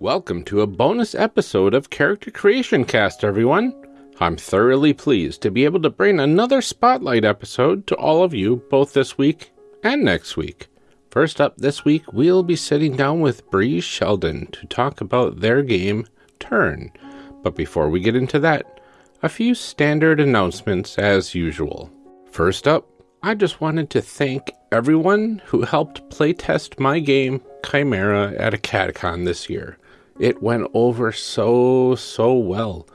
Welcome to a bonus episode of Character Creation Cast, everyone. I'm thoroughly pleased to be able to bring another spotlight episode to all of you both this week and next week. First up this week, we'll be sitting down with Bree Sheldon to talk about their game, Turn. But before we get into that, a few standard announcements as usual. First up, I just wanted to thank everyone who helped playtest my game, Chimera, at a Catacon this year. It went over so, so well.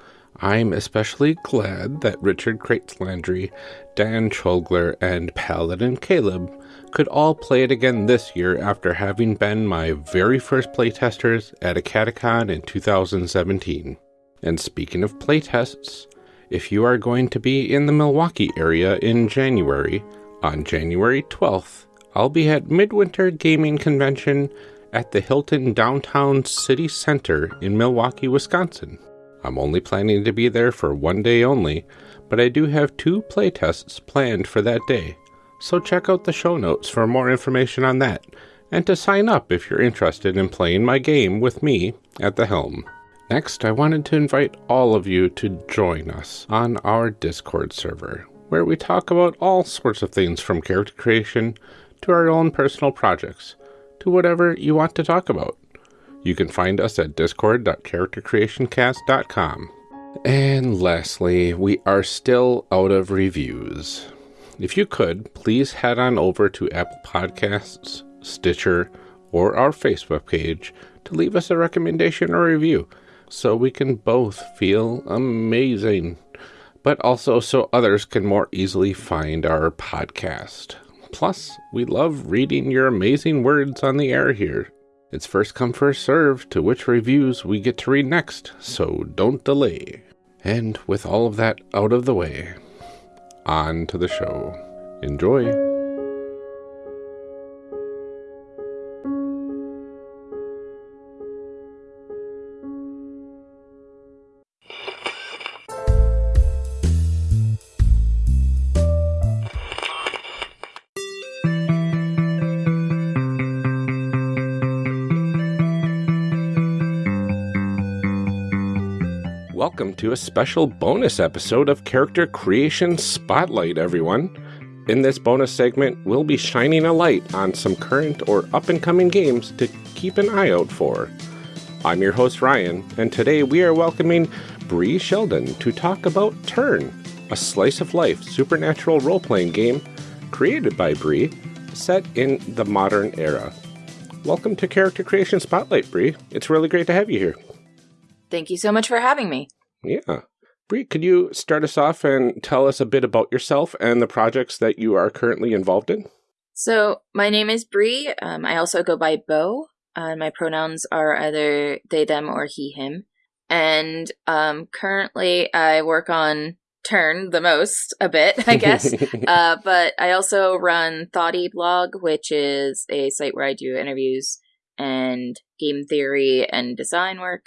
I'm especially glad that Richard Crates Landry, Dan Chogler, and Paladin Caleb could all play it again this year after having been my very first playtesters at a Catacon in 2017. And speaking of playtests, if you are going to be in the Milwaukee area in January, on January 12th, I'll be at Midwinter Gaming Convention at the Hilton Downtown City Center in Milwaukee, Wisconsin. I'm only planning to be there for one day only, but I do have two playtests planned for that day. So check out the show notes for more information on that, and to sign up if you're interested in playing my game with me at the helm. Next, I wanted to invite all of you to join us on our Discord server, where we talk about all sorts of things from character creation to our own personal projects to whatever you want to talk about. You can find us at discord.charactercreationcast.com. And lastly, we are still out of reviews. If you could, please head on over to Apple Podcasts, Stitcher, or our Facebook page to leave us a recommendation or review so we can both feel amazing, but also so others can more easily find our podcast. Plus, we love reading your amazing words on the air here. It's first come, first serve to which reviews we get to read next, so don't delay. And with all of that out of the way, on to the show. Enjoy. Welcome to a special bonus episode of Character Creation Spotlight, everyone. In this bonus segment, we'll be shining a light on some current or up and coming games to keep an eye out for. I'm your host, Ryan, and today we are welcoming Bree Sheldon to talk about Turn, a slice of life supernatural role playing game created by Bree, set in the modern era. Welcome to Character Creation Spotlight, Bree. It's really great to have you here. Thank you so much for having me. Yeah. Bree, could you start us off and tell us a bit about yourself and the projects that you are currently involved in? So, my name is Bree. Um, I also go by Bo. Uh, my pronouns are either they, them, or he, him. And um, currently, I work on Turn the most a bit, I guess. uh, but I also run Thoughty Blog, which is a site where I do interviews and game theory and design work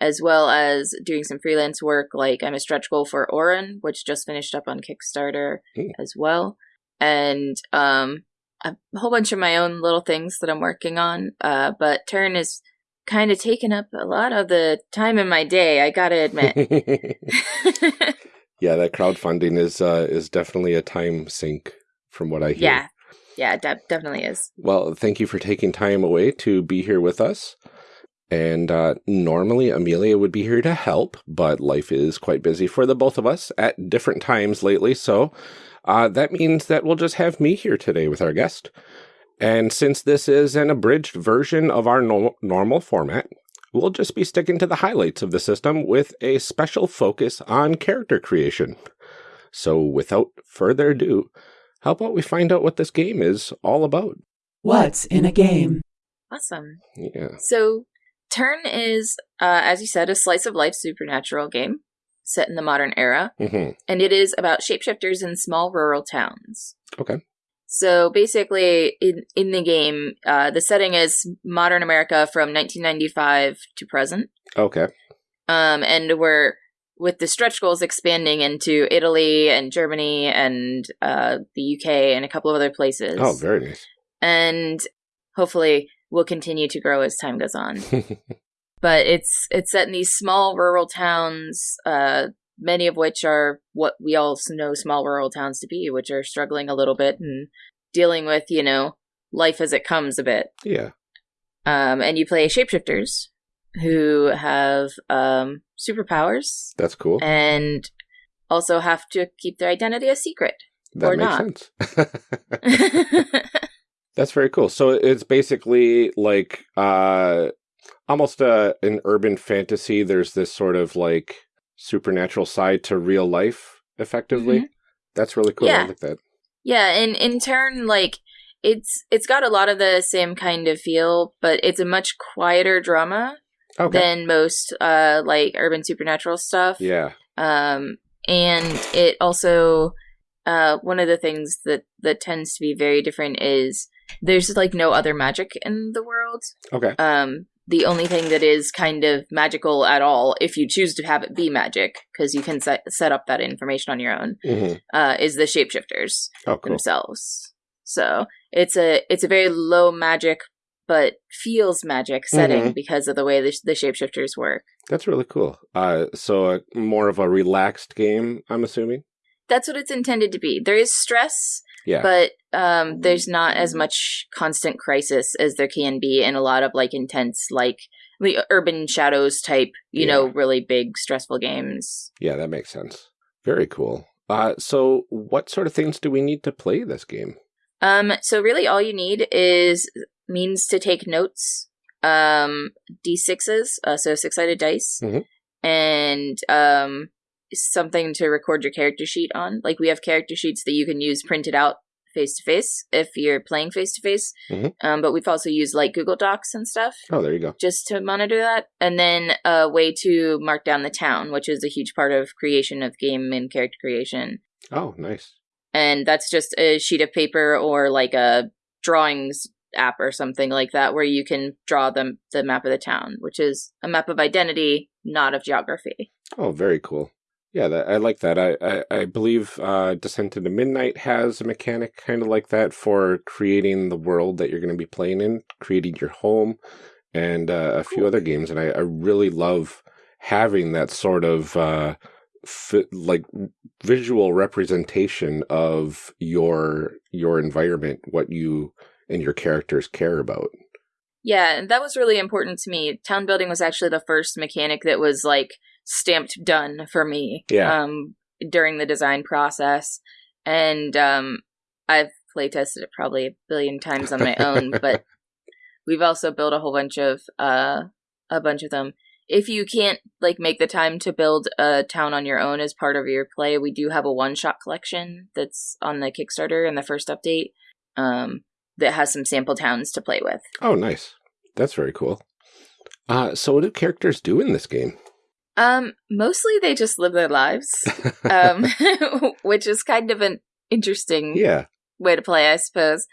as well as doing some freelance work like I'm a stretch goal for Orin, which just finished up on Kickstarter mm. as well. And um a whole bunch of my own little things that I'm working on. Uh but Turn is kind of taken up a lot of the time in my day, I gotta admit. yeah, that crowdfunding is uh is definitely a time sink from what I hear. Yeah. Yeah, de- definitely is. Well, thank you for taking time away to be here with us. And uh, normally Amelia would be here to help, but life is quite busy for the both of us at different times lately. So uh, that means that we'll just have me here today with our guest. And since this is an abridged version of our no normal format, we'll just be sticking to the highlights of the system with a special focus on character creation. So without further ado, how about we find out what this game is all about? What's in a game? Awesome. Yeah. So Turn is, uh, as you said, a slice of life supernatural game set in the modern era, mm-hmm. and it is about shapeshifters in small rural towns. Okay. So basically, in in the game, uh, the setting is modern America from 1995 to present. Okay. Um, and we're with the stretch goals expanding into Italy and Germany and uh, the UK and a couple of other places. Oh, very nice. And hopefully, will continue to grow as time goes on. but it's it's set in these small rural towns, uh, many of which are what we all know small rural towns to be, which are struggling a little bit and dealing with you know life as it comes a bit. Yeah. Um, and you play shapeshifters who have um, superpowers That's cool. and also have to keep their identity a secret. that or makes not. sense. That's very cool. So it's basically like uh almost a an urban fantasy. There's this sort of like supernatural side to real life effectively. That's really cool. I. Yeah. like that. Yeah, and in turn, like it's it's got a lot of the same kind of feel, but it's a much quieter drama Okay. than most uh like urban supernatural stuff. yeah. Um and it also uh one of the things that that tends to be very different is there's like no other magic in the world. Okay. Um the only thing that is kind of magical at all if you choose to have it be magic because you can set set up that information on your own hmm uh is the shapeshifters Oh, cool. themselves. So it's a it's a very low magic but feels magic setting Mhm. because of the way the, the shapeshifters work. That's really cool. Uh, so uh, more of a relaxed game, I'm assuming. That's what it's intended to be. There is stress, Yeah. but um, there's not as much constant crisis as there can be in a lot of like intense like the urban shadows type, you know, really big stressful games. yeah, that makes sense. Very cool. Uh, so what sort of things do we need to play this game? Um, so really all you need is means to take notes, um, d6s, uh, so six-sided dice, Mhm. and um, something to record your character sheet on. Like we have character sheets that you can use printed out face to face if you're playing face to face. But we've also used like Google Docs and stuff Oh, there you go. just to monitor that, and then a way to mark down the town, which is a huge part of creation of game and character creation Oh, nice. and that's just a sheet of paper or like a drawings app or something like that where you can draw the, the map of the town which is a map of identity not of geography Oh, very cool. Yeah, that, I like that. I, I, I believe uh, Descent into Midnight has a mechanic kind of like that for creating the world that you're going to be playing in, creating your home, and uh, a few other games. And I, I really love having that sort of uh, like visual representation of your your environment, what you and your characters care about. yeah and that was really important to me town building was actually the first mechanic that was like stamped done for me Yeah. um during the design process and um i've play tested it probably a billion times on my own but we've also built a whole bunch of uh a bunch of them if you can't like make the time to build a town on your own as part of your play we do have a one shot collection that's on the kickstarter in the first update um that has some sample towns to play with Oh, nice. That's very cool. Uh, so, what do characters do in this game? Um mostly they just live their lives um which is kind of an interesting yeah. way to play, I suppose.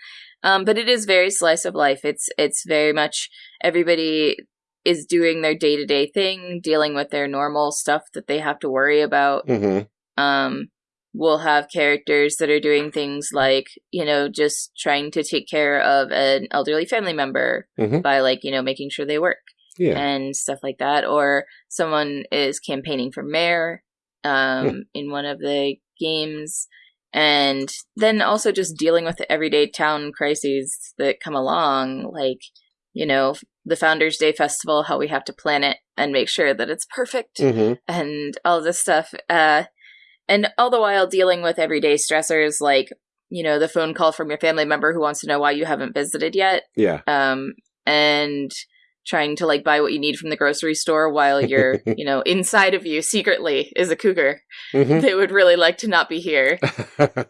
Um, but it is very slice of life. It's it's very much everybody is doing their day to day thing, dealing with their normal stuff that they have to worry about. hmm Um, we'll have characters that are doing things like you know just trying to take care of an elderly family member Mhm. by like you know making sure they work Yeah. and stuff like that or someone is campaigning for mayor um, Hmm. in one of the games and then also just dealing with the everyday town crises that come along like you know the founders day festival how we have to plan it and make sure that it's perfect hmm and all this stuff uh and all the while dealing with everyday stressors like you know the phone call from your family member who wants to know why you haven't visited yet Yeah. um, and trying to like buy what you need from the grocery store while you're, you know, inside of you secretly is a cougar hmm that would really like to not be here.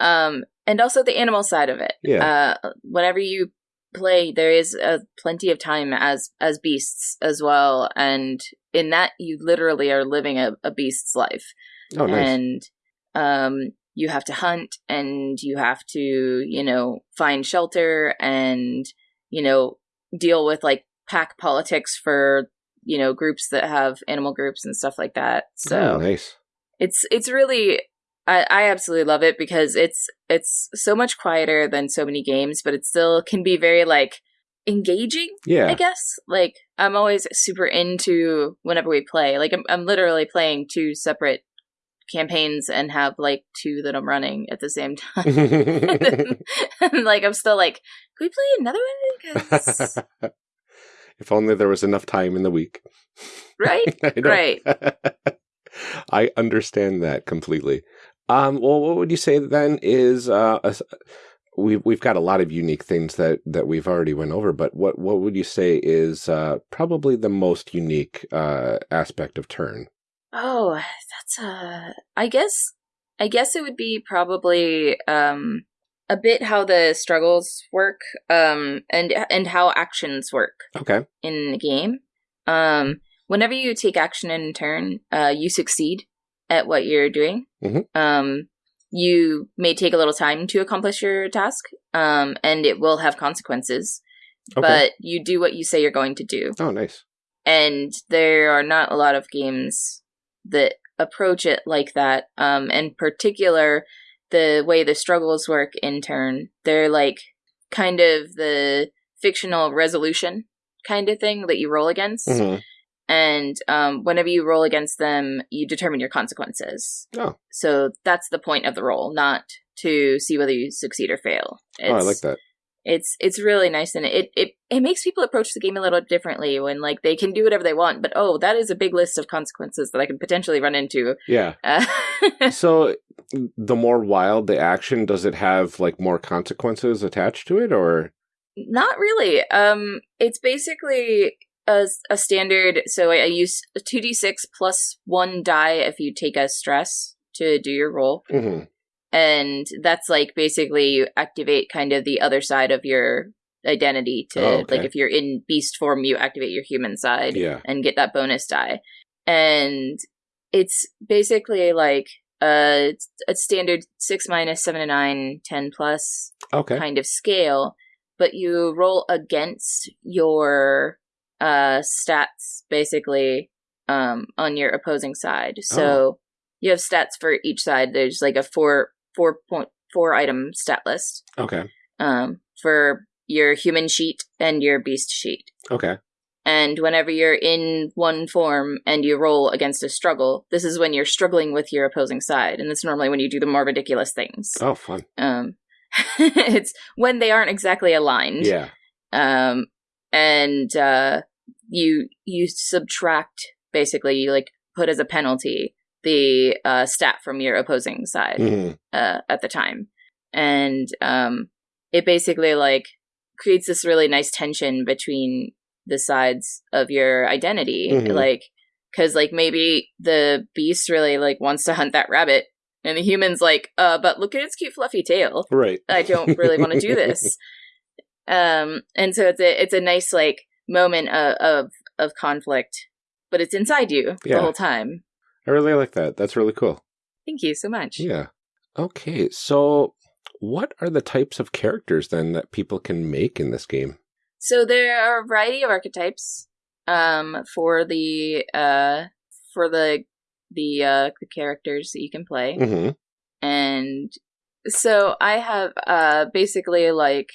Um, and also the animal side of it. yeah. Uh, whenever you play, there is uh, plenty of time as as beasts as well, and in that you literally are living a, a beast's life oh, nice. and um you have to hunt and you have to you know find shelter and you know deal with like pack politics for you know groups that have animal groups and stuff like that so oh, nice. it's it's really I, I absolutely love it because it's it's so much quieter than so many games but it still can be very like engaging. Yeah. I guess like I'm always super into whenever we play. Like I'm I'm literally playing two separate campaigns and have like two that I'm running at the same time. and, like I'm still like, can we play another one? 'Cause- if only there was enough time in the week. right? Right. I understand that completely. Um, well, what would you say then is uh, a we've we've got a lot of unique things that that we've already went over, but what what would you say is uh, probably the most unique uh, aspect of Turn? Oh, that's uh I guess I guess it would be probably um a bit how the struggles work um and and how actions work Okay. in the game. Um whenever you take action in turn, uh you succeed at what you're doing. Mhm. Um you may take a little time to accomplish your task um and it will have consequences. Okay. But you do what you say you're going to do oh, nice. and there are not a lot of games that approach it like that um in particular the way the struggles work in turn they're like kind of the fictional resolution kind of thing that you roll against Mhm. and um whenever you roll against them you determine your consequences Oh. so that's the point of the roll not to see whether you succeed or fail Oh, I like that. It's it's really nice and it, it it makes people approach the game a little differently when like they can do whatever they want but oh that is a big list of consequences that i can potentially run into Yeah. uh, So the more wild the action, does it have like more consequences attached to it, or not really um it's basically a, a standard so I, I use 2d6 plus one die if you take a stress to do your roll Mhm. And that's like basically you activate kind of the other side of your identity to Oh, okay. like if you're in beast form you activate your human side Yeah. and get that bonus die and it's basically like a, a standard 6 minus 7 to 9 10 plus okay, kind of scale but you roll against your uh stats basically um on your opposing side so Oh. you have stats for each side there's like a four four point four item stat list okay, um for your human sheet and your beast sheet okay. and whenever you're in one form and you roll against a struggle this is when you're struggling with your opposing side and that's normally when you do the more ridiculous things Oh, fun. um it's when they aren't exactly aligned Yeah. um and uh you you subtract basically you like put as a penalty the uh stat from your opposing side Mhm. uh at the time and um it basically like creates this really nice tension between the sides of your identity Mhm. like because like maybe the beast really like wants to hunt that rabbit and the human's like uh but look at its cute fluffy tail Right. I don't really want to do this. Um, and so it's a it's a nice like moment of of, of conflict, but it's inside you Yeah. the whole time. I really like that. That's really cool. Thank you so much. Yeah. Okay, so what are the types of characters then that people can make in this game? So there are a variety of archetypes um, for the uh, for the the uh, the characters that you can play. Mm-hmm. and so i have uh basically like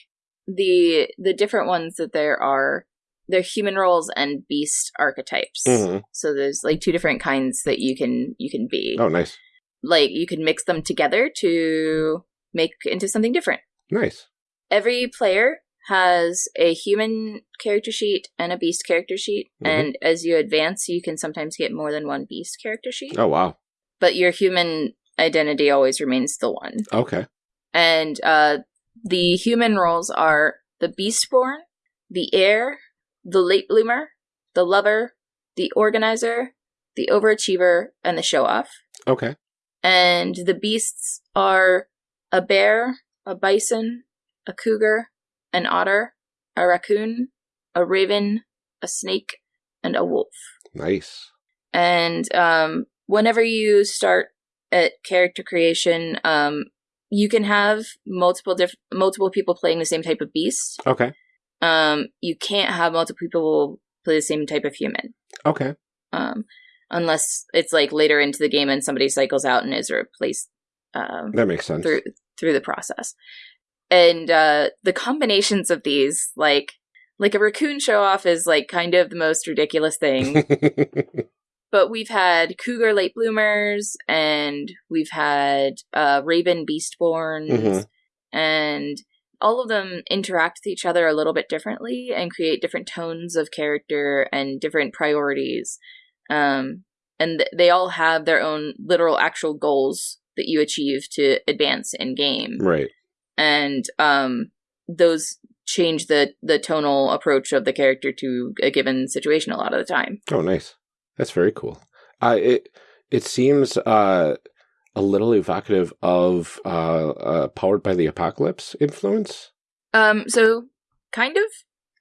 the the different ones that there are they're human roles and beast archetypes Mhm. so there's like two different kinds that you can you can be Oh, nice, like you can mix them together to make into something different nice. every player has a human character sheet and a beast character sheet Mhm. and as you advance you can sometimes get more than one beast character sheet Oh, wow. but your human identity always remains the one Okay. and uh, the human roles are the beastborn, the heir, the late bloomer, the lover, the organizer, the overachiever, and the show off. Okay. And the beasts are a bear, a bison, a cougar, an otter, a raccoon, a raven, a snake, and a wolf. Nice. And um, whenever you start at character creation, um, you can have multiple diff- multiple people playing the same type of beast. Okay. Um, you can't have multiple people play the same type of human, Okay. um, unless it's like later into the game and somebody cycles out and is replaced um, That makes sense. through through the process. And uh, the combinations of these, like like a raccoon show off is like kind of the most ridiculous thing. but we've had cougar late bloomers and we've had uh, raven beastborns Mhm. and all of them interact with each other a little bit differently and create different tones of character and different priorities um, and th- they all have their own literal actual goals that you achieve to advance in game right. and um, those change the the tonal approach of the character to a given situation a lot of the time Oh, nice. That's very cool. Uh, it it seems uh, a little evocative of uh, uh, "Powered by the Apocalypse" influence. um, so kind of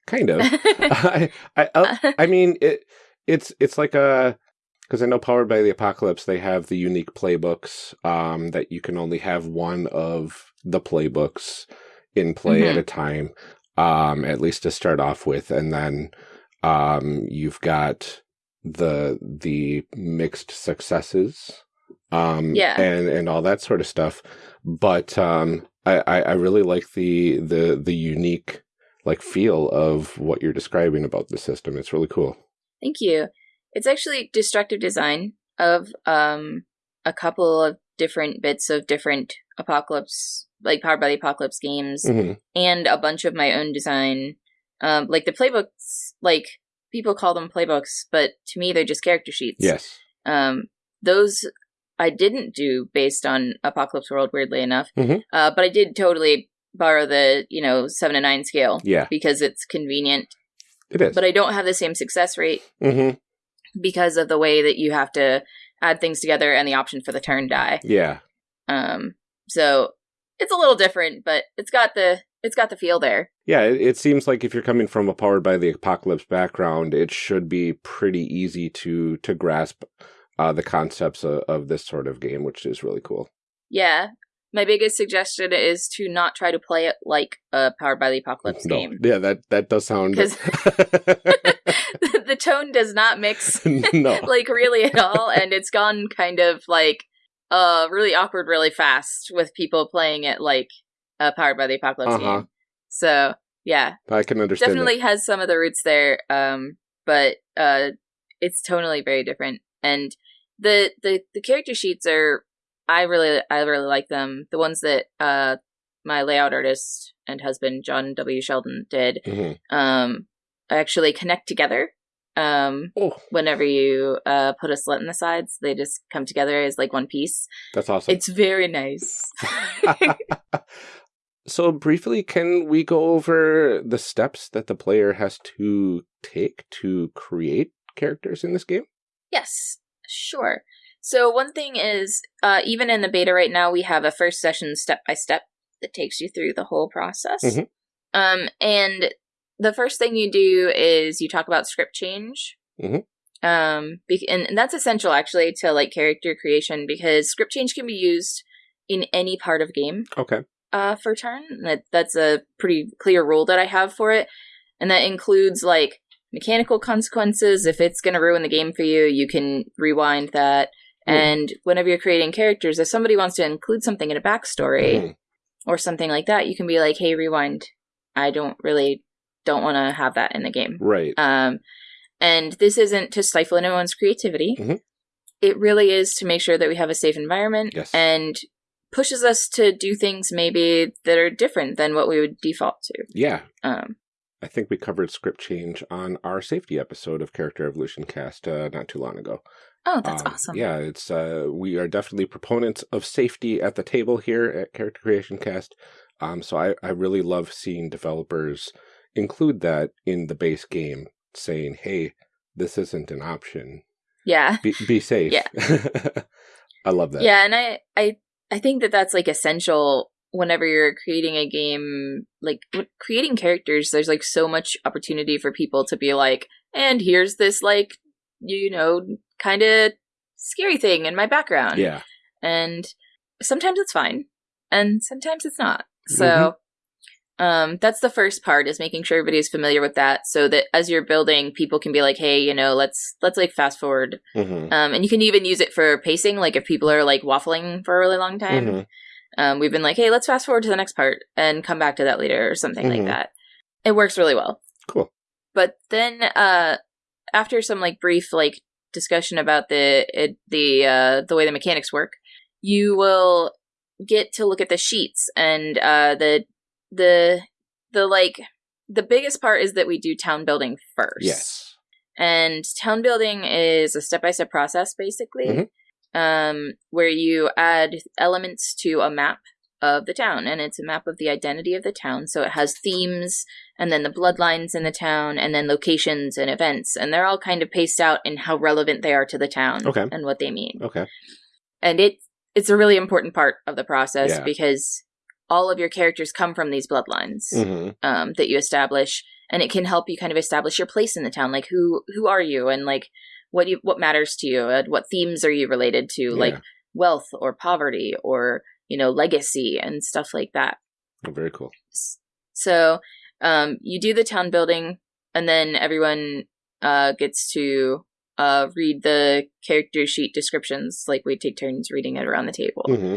Kind of. I I, uh, I mean it. It's it's like a because I know "Powered by the Apocalypse" they have the unique playbooks um, that you can only have one of the playbooks in play at Mhm. a time, um, at least to start off with, and then um, you've got the the mixed successes, um, Yeah. and and all that sort of stuff. But um, I, I I really like the the the unique like feel of what you're describing about the system. It's really cool. Thank you. It's actually destructive design of um a couple of different bits of different apocalypse like powered by the apocalypse games hmm and a bunch of my own design. Um like the playbooks like people call them playbooks, but to me they're just character sheets. Yes. Um those I didn't do based on Apocalypse World weirdly enough. Mhm. Uh but I did totally borrow the, you know, 7 to 9 scale Yeah, because it's convenient, it is. but I don't have the same success rate hmm because of the way that you have to add things together and the option for the turn die. Yeah. Um, so it's a little different, but it's got the it's got the feel there. Yeah, it, it seems like if you're coming from a powered by the apocalypse background, it should be pretty easy to to grasp uh, the concepts of, of this sort of game, which is really cool. Yeah. My biggest suggestion is to not try to play it like a Powered by the Apocalypse No. game. Yeah, that that does sound. the tone does not mix no. like really at all, and it's gone kind of like uh really awkward really fast with people playing it like a Powered by the Apocalypse Uh-huh. game. So yeah, I can understand. definitely has some of the roots there um but uh it's tonally very different and the the the character sheets are i really i really like them the ones that uh my layout artist and husband john w sheldon did. Mhm. um actually connect together um Oh, whenever you uh put a slit in the sides they just come together as like one piece that's awesome. it's very nice so briefly, can we go over the steps that the player has to take to create characters in this game? Yes, sure. So one thing is, uh, even in the beta right now, we have a first session step by step that takes you through the whole process. Mhm. Um, and the first thing you do is you talk about script change. Mhm. Um, be- and, and that's essential actually to like character creation because script change can be used in any part of game Okay. uh, for turn. That that's a pretty clear rule that I have for it, and that includes like mechanical consequences. If it's going to ruin the game for you, you can rewind that. Hmm. And whenever you're creating characters, if somebody wants to include something in a backstory Mhm. or something like that, you can be like, "Hey, rewind. I don't really don't want to have that in the game." Right. Um, and this isn't to stifle anyone's creativity. Mhm. It really is to make sure that we have a safe environment Yes. and pushes us to do things maybe that are different than what we would default to. yeah. Um, I think we covered script change on our safety episode of Character Evolution Cast uh, not too long ago. oh, that's Um, awesome. Yeah, it's uh, we are definitely proponents of safety at the table here at Character Creation Cast. Um, so I, I really love seeing developers include that in the base game, saying, "Hey, this isn't an option. Yeah. Be, be safe." Yeah. I love that. Yeah, and I, I, I think that that's like essential whenever you're creating a game. Like creating characters, there's like so much opportunity for people to be like, and here's this like, you know, kind of scary thing in my background. Yeah. and sometimes it's fine and sometimes it's not so Mm-hmm. um that's the first part is making sure everybody's familiar with that so that as you're building people can be like hey you know let's let's like fast forward Mhm. um and you can even use it for pacing like if people are like waffling for a really long time Mhm. Um we've been like hey let's fast forward to the next part and come back to that later or something Mhm. like that it works really well Cool. But then, uh, after some like brief like discussion about the it, the uh, the way the mechanics work, you will get to look at the sheets and uh, the the the like the biggest part is that we do town building first. Yes. And town building is a step by step process, basically, Mhm. Um, where you add elements to a map of the town. And it's a map of the identity of the town. So it has themes, and then the bloodlines in the town, and then locations and events. And they're all kind of paced out in how relevant they are to the town Okay. and what they mean. Okay. And it, it's a really important part of the process Yeah. because all of your characters come from these bloodlines hmm um, that you establish, and it can help you kind of establish your place in the town. Like who who are you, and like what you what matters to you, and what themes are you related to, like wealth or poverty or you know legacy and stuff like that. Oh, very cool. So um, you do the town building, and then everyone uh, gets to uh, read the character sheet descriptions. Like we take turns reading it around the table hmm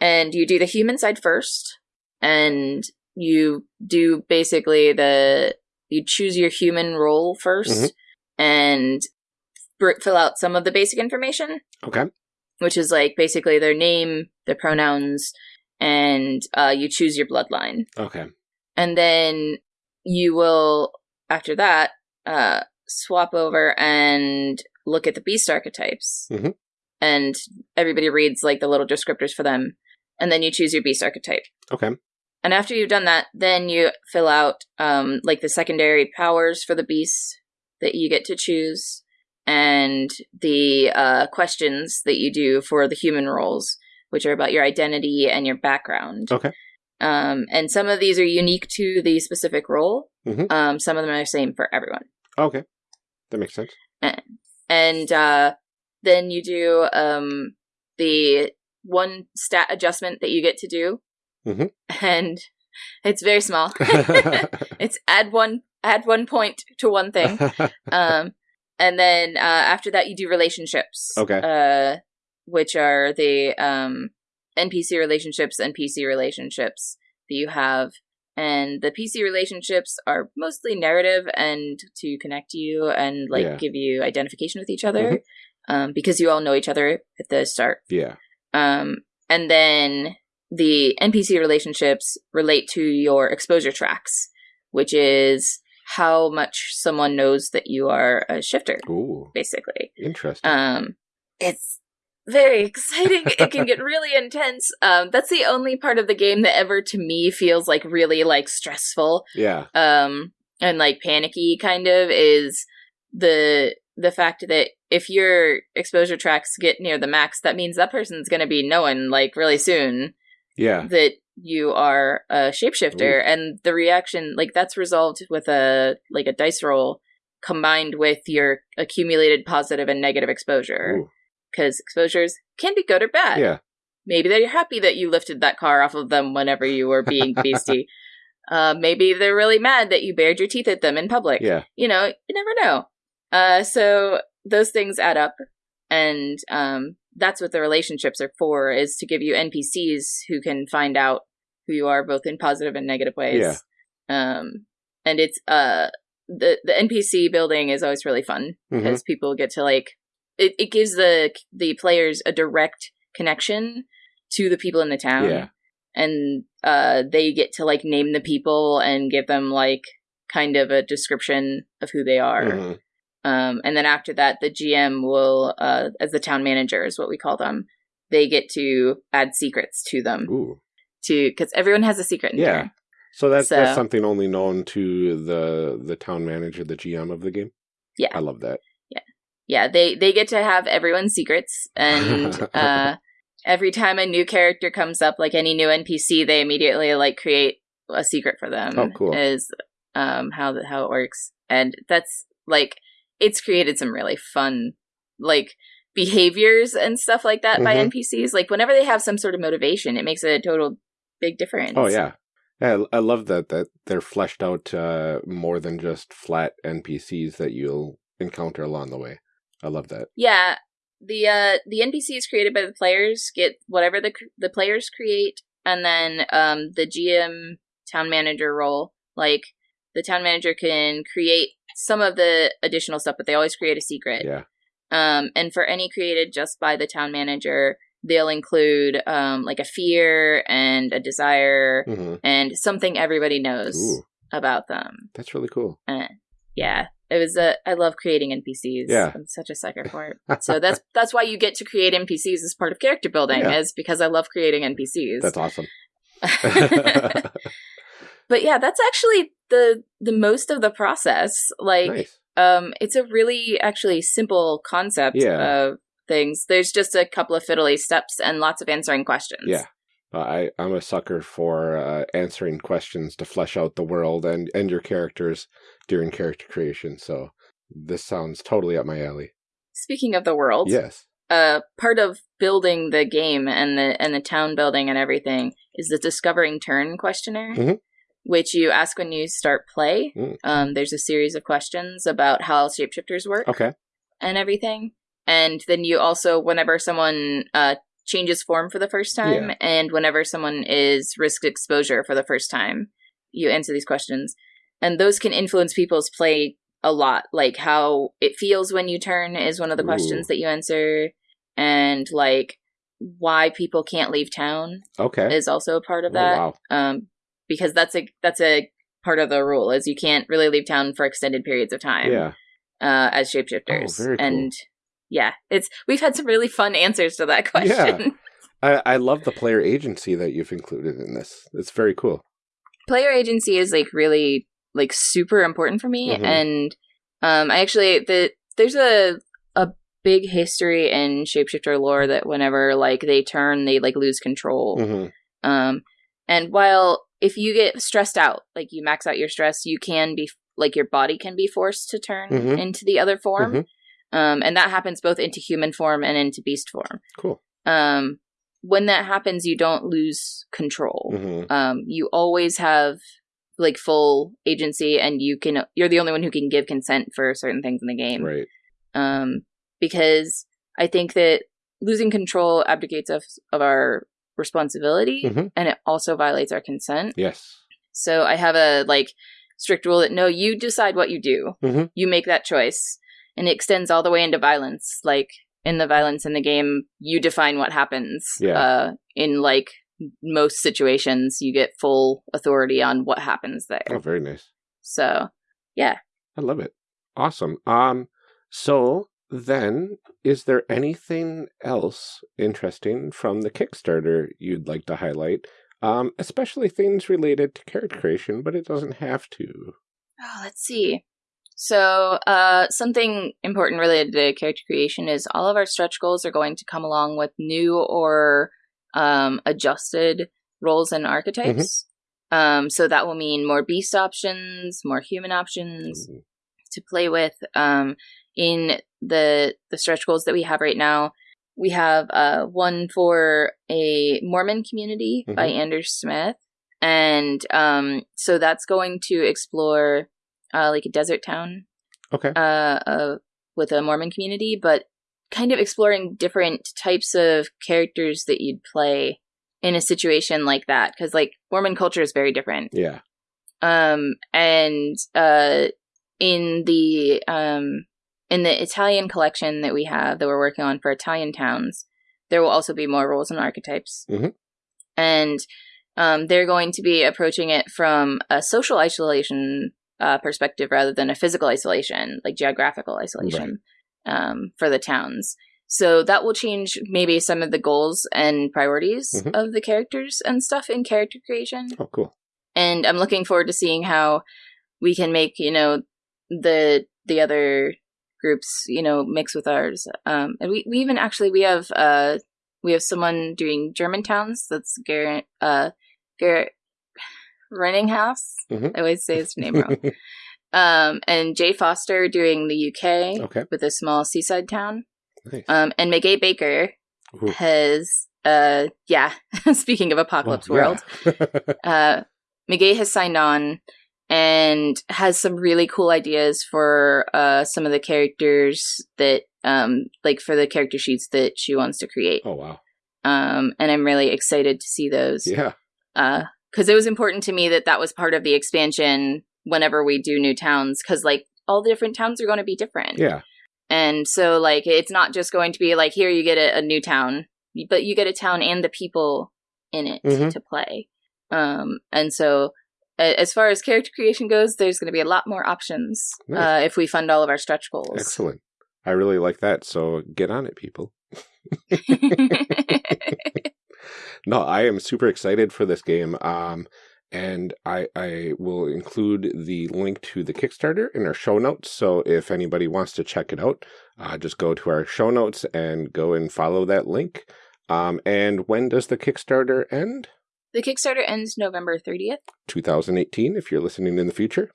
and you do the human side first and you do basically the you choose your human role 1st Mhm. and fill out some of the basic information Okay. which is like basically their name their pronouns and uh, you choose your bloodline Okay. and then you will after that uh, swap over and look at the beast archetypes Mhm. and everybody reads like the little descriptors for them and then you choose your beast archetype Okay. and after you've done that then you fill out um, like the secondary powers for the beast that you get to choose and the uh, questions that you do for the human roles which are about your identity and your background Okay. um, and some of these are unique to the specific role. Mm-hmm. Um, some of them are the same for everyone. Okay. That makes sense. And uh, then you do um, the one stat adjustment that you get to do, Mhm. and it's very small. it's add one add one point to one thing. um, and then uh, after that, you do relationships. Okay. Uh, which are the um, NPC relationships and PC relationships that you have. And the PC relationships are mostly narrative and to connect you and like Yeah. give you identification with each other Mhm. um, because you all know each other at the start. yeah. Um, and then the NPC relationships relate to your exposure tracks, which is how much someone knows that you are a shifter, Ooh. basically. Interesting. Um, it's very exciting. it can get really intense. Um, that's the only part of the game that ever to me feels like really like stressful yeah. um and like panicky kind of is the the fact that if your exposure tracks get near the max that means that person's going to be known like really soon Yeah. that you are a shapeshifter and the reaction like that's resolved with a like a dice roll combined with your accumulated positive and negative exposure. Because exposures can be good or bad. Yeah. maybe they're happy that you lifted that car off of them whenever you were being beastie. Uh, maybe they're really mad that you bared your teeth at them in public. Yeah. you know you never know. Uh, so those things add up and um, that's what the relationships are for is to give you npcs who can find out who you are both in positive and negative ways Yeah. um, and it's uh the the npc building is always really fun because people get to like it, it gives the the players a direct connection to the people in the town Yeah. and uh they get to like name the people and give them like kind of a description of who they are Mhm. Um and then after that the gm will uh as the town manager is what we call them they get to add secrets to them Ooh. to because everyone has a secret in Yeah. here So that's that's something only known to the the town manager, the GM of the game. Yeah. I love that. yeah they they get to have everyone's secrets and uh every time a new character comes up like any new npc they immediately like create a secret for them Oh, cool. is um how the, how it works and that's like it's created some really fun like behaviors and stuff like that by Mhm. npcs like whenever they have some sort of motivation it makes a total big difference Oh yeah. Yeah, I I love that that they're fleshed out uh, more than just flat NPCs that you'll encounter along the way. I love that. Yeah, the uh the NPCs created by the players get whatever the the players create, and then um the GM town manager role like the town manager can create some of the additional stuff, but they always create a secret. Yeah. Um, and for any created just by the town manager, they'll include um, like a fear and a desire hmm and something everybody knows Ooh, about them. that's really cool. Uh, yeah, it was a. I love creating NPCs. Yeah. I'm such a sucker for it. So that's that's why you get to create NPCs as part of character building, Yeah. is because I love creating NPCs. That's awesome. but yeah, that's actually the the most of the process. Like, nice. um, it's a really actually simple concept Yeah. of things. There's just a couple of fiddly steps and lots of answering questions. Yeah. I, I'm a sucker for uh, answering questions to flesh out the world and, and your characters during character creation. So this sounds totally up my alley. Speaking of the world, Yes. uh, part of building the game and the and the town building and everything is the discovering turn questionnaire, Mhm. Which you ask when you start play. Mm. Um, there's a series of questions about how shapeshifters work Okay. and everything, and then you also, whenever someone uh, changes form for the first time, Yeah. and whenever someone is risk exposure for the first time, you answer these questions, and those can influence people's play a lot. Like how it feels when you turn is one of the Ooh. questions that you answer, and like why people can't leave town Okay. is also a part of Oh, that. wow. Um, because that's a that's a part of the rule is you can't really leave town for extended periods of time Yeah. uh, as shapeshifters. Oh, very cool. And yeah, it's we've had some really fun answers to that question. I, I love the player agency that you've included in this. It's very cool. Player agency is like really like super important for me, Mhm. and um, I actually the there's a a big history in shapeshifter lore that whenever like they turn, they like lose control. hmm Um, and while if you get stressed out, like you max out your stress, you can be like your body can be forced to turn Mhm. into the other form. Mhm. Um, and that happens both into human form and into beast form. Cool. Um, when that happens, you don't lose control. hmm Um, you always have like full agency, and you can you're the only one who can give consent for certain things in the game Right. um, because I think that losing control abdicates us of our responsibility, Mhm. and it also violates our consent. Yes. So I have a like strict rule that no, you decide what you do. Mhm. You make that choice, and it extends all the way into violence. Like in the violence in the game, you define what happens. Yeah. Uh, in like most situations, you get full authority on what happens there. Oh, very nice. So yeah. I love it. Awesome. Um, so then, is there anything else interesting from the Kickstarter you'd like to highlight? Um, especially things related to character creation, but it doesn't have to. Oh, let's see. So, uh, something important related to character creation is all of our stretch goals are going to come along with new or um, adjusted roles and archetypes. Um, so that will mean more beast options, more human options Ooh. to play with. Um, in the the stretch goals that we have right now, we have uh, one for a Mormon community by Anders Smith, and um, so that's going to explore uh, like a desert town Okay. uh, uh, with a Mormon community, but kind of exploring different types of characters that you'd play in a situation like that because like Mormon culture is very different. Yeah. Um, and uh, in the um, in the Italian collection that we have that we're working on for Italian towns, there will also be more roles and archetypes, Mhm. and um, they're going to be approaching it from a social isolation uh, perspective rather than a physical isolation, like geographical isolation, um, for the towns. So that will change maybe some of the goals and priorities Mhm. of the characters and stuff in character creation Oh, cool. and I'm looking forward to seeing how we can make you know the the other groups you know mix with ours. Um, and we, we even actually we have uh we have someone doing German towns. That's Garrett uh Garrett Renninghaus. Mhm. I always say his name wrong. um, and Jay Foster doing the UK Okay. with a small seaside town. Nice. Um, and Meguey Baker Ooh. has uh yeah. speaking of apocalypse Well, world yeah. uh, Meguey has signed on and has some really cool ideas for uh, some of the characters that, um, like for the character sheets that she wants to create. oh, wow. Um, and I'm really excited to see those. Yeah. Because it was important to me that that was part of the expansion whenever we do new towns because like all the different towns are going to be different. Yeah. And so like it's not just going to be like here you get a, a new town, but you get a town and the people in it Mhm. to play. Um and so as far as character creation goes, there's going to be a lot more options Nice. uh, if we fund all of our stretch goals. Excellent. I really like that. So get on it, people. No, I am super excited for this game. Um, and I, I will include the link to the Kickstarter in our show notes. So if anybody wants to check it out, uh, just go to our show notes and go and follow that link. Um, and when does the Kickstarter end? The Kickstarter ends November 30th. 2018, if you're listening in the future.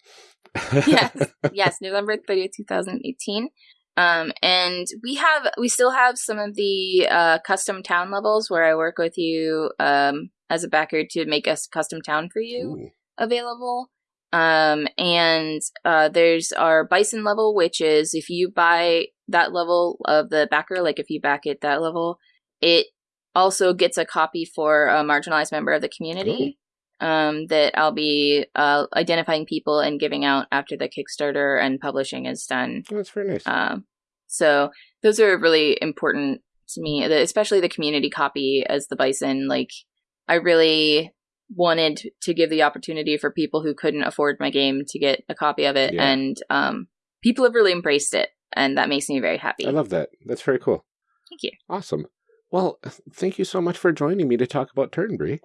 yes, yes, November 30th, 2018. Um, and we have, we still have some of the uh, custom town levels where I work with you um, as a backer to make a custom town for you Ooh, available. Um, and uh, there's our bison level, which is if you buy that level of the backer, like if you back it that level, it also gets a copy for a marginalized member of the community. Um, that I'll be uh, identifying people and giving out after the Kickstarter and publishing is done. that's very nice. Um, so those are really important to me, the- especially the community copy as the bison. Like, I really wanted to give the opportunity for people who couldn't afford my game to get a copy of it, Yeah. and um, people have really embraced it, and that makes me very happy. I love that. That's very cool. Thank you. Awesome. Well, thank you so much for joining me to talk about Turnberry.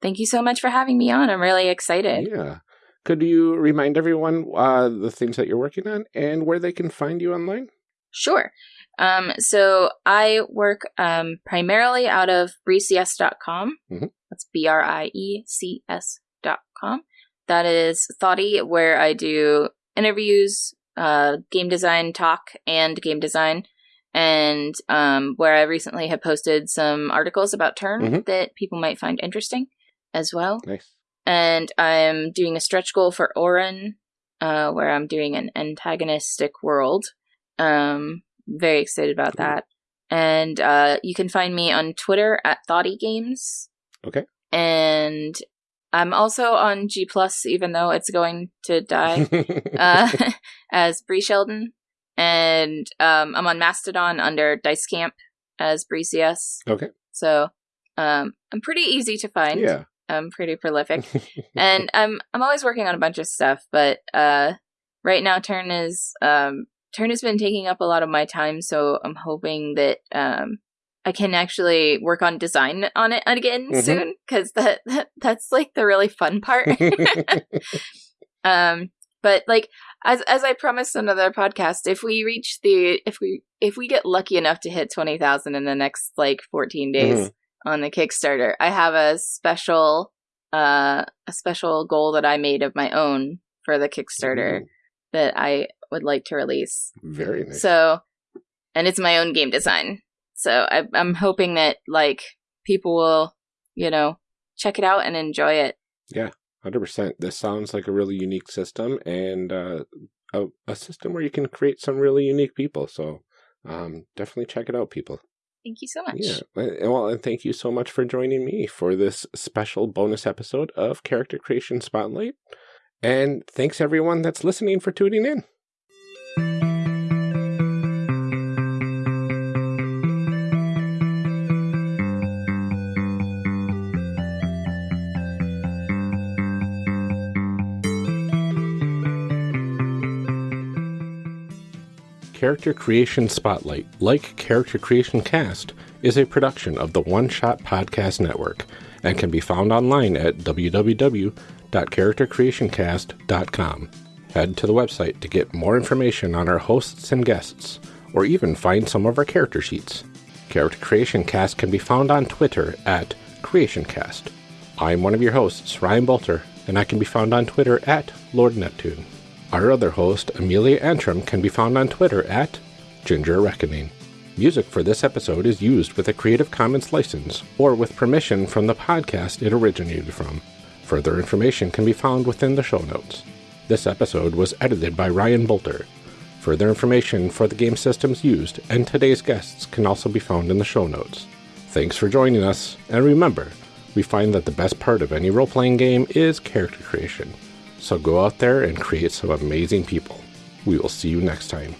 Thank you so much for having me on. I'm really excited. Yeah. Could you remind everyone uh, the things that you're working on and where they can find you online? Sure. Um, so I work um, primarily out of briecs.com. Mhm. That's B R I E C S dot com. That is Thoughty, where I do interviews, uh, game design talk, and game design. And um, where I recently have posted some articles about Turn Mhm. that people might find interesting as well Nice. and I'm doing a stretch goal for Orin, uh, where I'm doing an antagonistic world. Um, very excited about Cool. that. And uh, you can find me on Twitter at Thoughty Games. Okay. And I'm also on G Plus, even though it's going to die, uh, as Brie Sheldon. And um, I'm on Mastodon under Dice Camp as Brie CS. okay. So um, I'm pretty easy to find. Yeah. I'm pretty prolific and I'm I'm always working on a bunch of stuff, but uh, right now Turn is um, Turn has been taking up a lot of my time, so I'm hoping that um, I can actually work on design on it again Mhm. soon because that, that that's like the really fun part. um, but like as as I promised on another podcast, if we reach the if we if we get lucky enough to hit twenty thousand in the next like fourteen days on the Kickstarter, I have a special uh a special goal that I made of my own for the Kickstarter Ooh, that I would like to release. Very nice. So, and it's my own game design. So I, I'm hoping that like people will, you know, check it out and enjoy it. 100%. This sounds like a really unique system and uh, a, a system where you can create some really unique people. So um, definitely check it out, people. Thank you so much. Yeah. Well, and thank you so much for joining me for this special bonus episode of Character Creation Spotlight. And thanks everyone that's listening for tuning in. Character Creation Spotlight, like Character Creation Cast, is a production of the One Shot Podcast Network and can be found online at www.charactercreationcast.com. Head to the website to get more information on our hosts and guests, or even find some of our character sheets. Character Creation Cast can be found on Twitter at CreationCast. I'm one of your hosts, Ryan Boelter, and I can be found on Twitter at Lord Neptune. Our other host, Amelia Antrim, can be found on Twitter at Ginger Reckoning. Music for this episode is used with a Creative Commons license or with permission from the podcast it originated from. Further information can be found within the show notes. This episode was edited by Ryan Boelter. Further information for the game systems used and today's guests can also be found in the show notes. Thanks for joining us, and remember, we find that the best part of any role playing game is character creation. So go out there and create some amazing people. We will see you next time.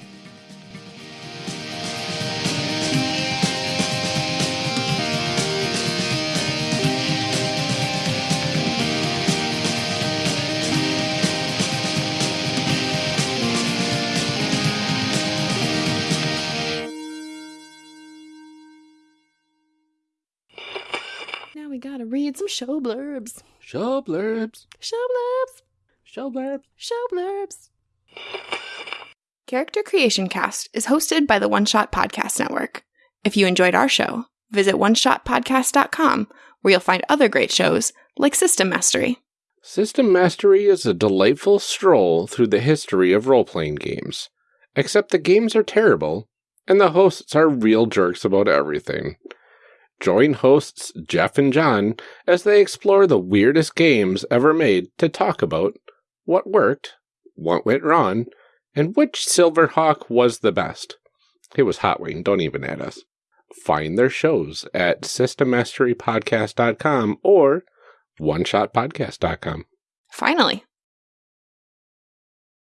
Now we gotta read some show blurbs. Show blurbs. Show blurbs. Show blurbs. Show blurbs. Character Creation Cast is hosted by the One Shot Podcast Network. If you enjoyed our show, visit oneshotpodcast.com where you'll find other great shows like System Mastery. System Mastery is a delightful stroll through the history of role playing games. Except the games are terrible, and the hosts are real jerks about everything. Join hosts Jeff and John as they explore the weirdest games ever made to talk about what worked, what went wrong, and which Silverhawk was the best. It was Hot Wing, don't even add us. Find their shows at systemmasterypodcast.com or oneshotpodcast.com. Finally,